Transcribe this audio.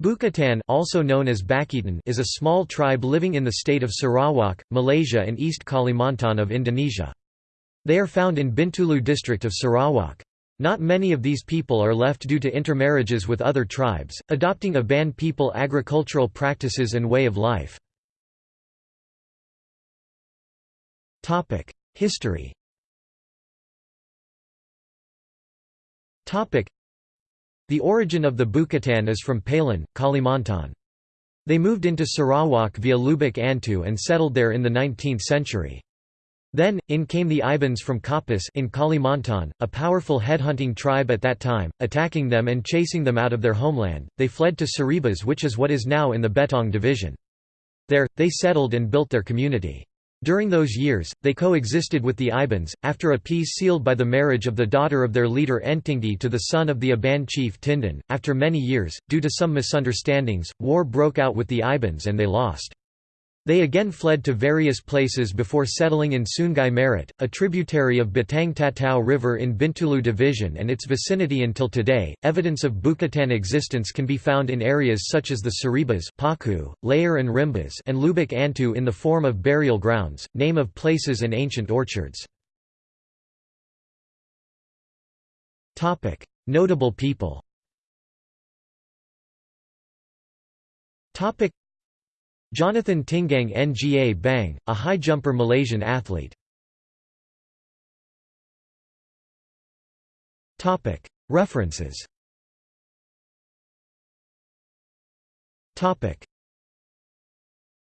Bukatan also known as Bakitan is a small tribe living in the state of Sarawak, Malaysia and East Kalimantan of Indonesia. They are found in Bintulu district of Sarawak. Not many of these people are left due to intermarriages with other tribes, adopting Iban people agricultural practices and way of life. History the origin of the Bukatan is from Palan, Kalimantan. They moved into Sarawak via Lubuk Antu and settled there in the 19th century. Then, in came the Ibans from Kapuas in Kalimantan, a powerful headhunting tribe at that time, attacking them and chasing them out of their homeland. They fled to Saribas which is what is now in the Betong division. There, they settled and built their community. During those years, they coexisted with the Ibans, after a peace sealed by the marriage of the daughter of their leader Entingdi to the son of the Iban chief Tindan. After many years, due to some misunderstandings, war broke out with the Ibans and they lost. They again fled to various places before settling in Sungai Merit, a tributary of Batang Tatau River in Bintulu Division and its vicinity until today. Evidence of Bukatan existence can be found in areas such as the Saribas, Paku, Layar and Rimbas, and Lubuk Antu in the form of burial grounds, name of places and ancient orchards. Notable people. Jonathan Tinggang Nga Bang, a high jumper Malaysian athlete. References